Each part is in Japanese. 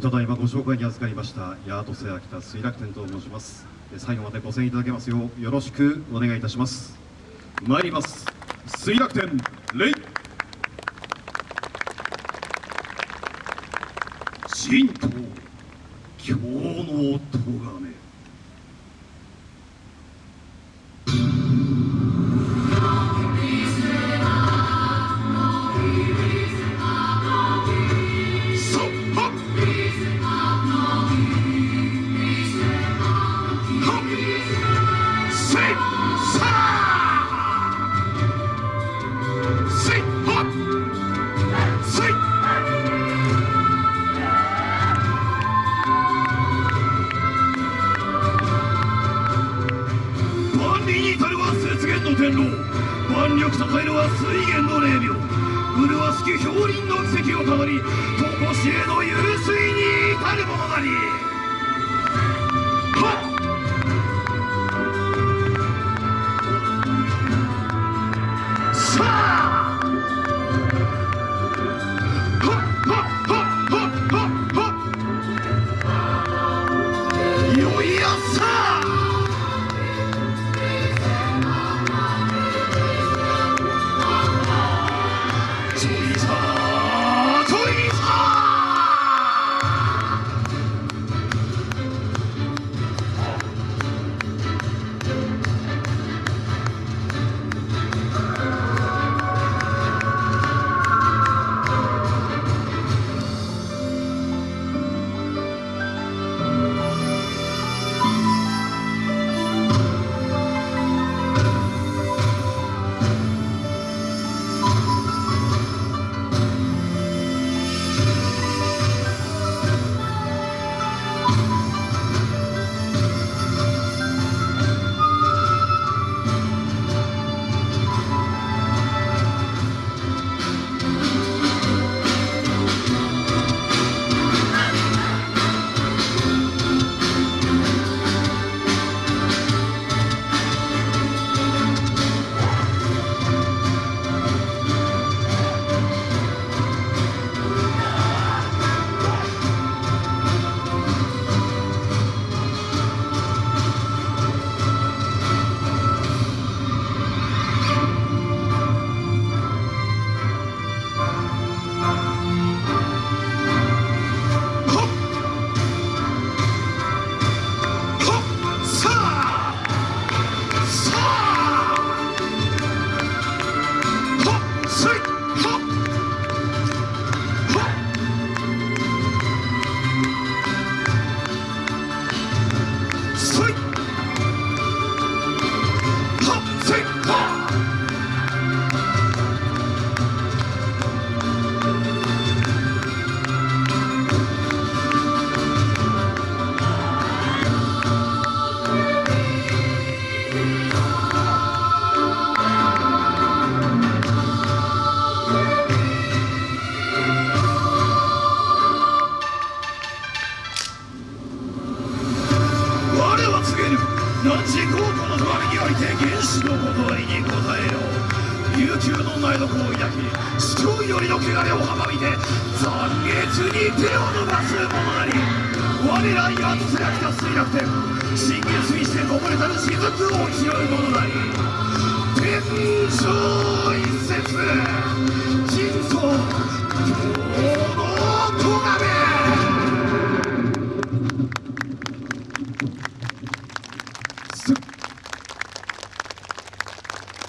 ただいまご紹介に預かりましたヤートセア北水楽天と申します。最後までご声援いただけますようよろしくお願いいたします。参ります。水楽天レイ。神道今日の咎め。万里に至るは雪原の天狼万力栄えるは水源の霊廟麗しき氷林の奇跡をたどり常しえの湧水に至るものなり。何時高校の隣において原始の断りに応えよ琉球の苗床を抱き主張よりの汚れを阻みて残月に手を伸ばす者なり。我らやつらきた水楽天新月にしてこぼれたる雫を拾う者なり。天上一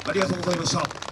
ありがとうございました。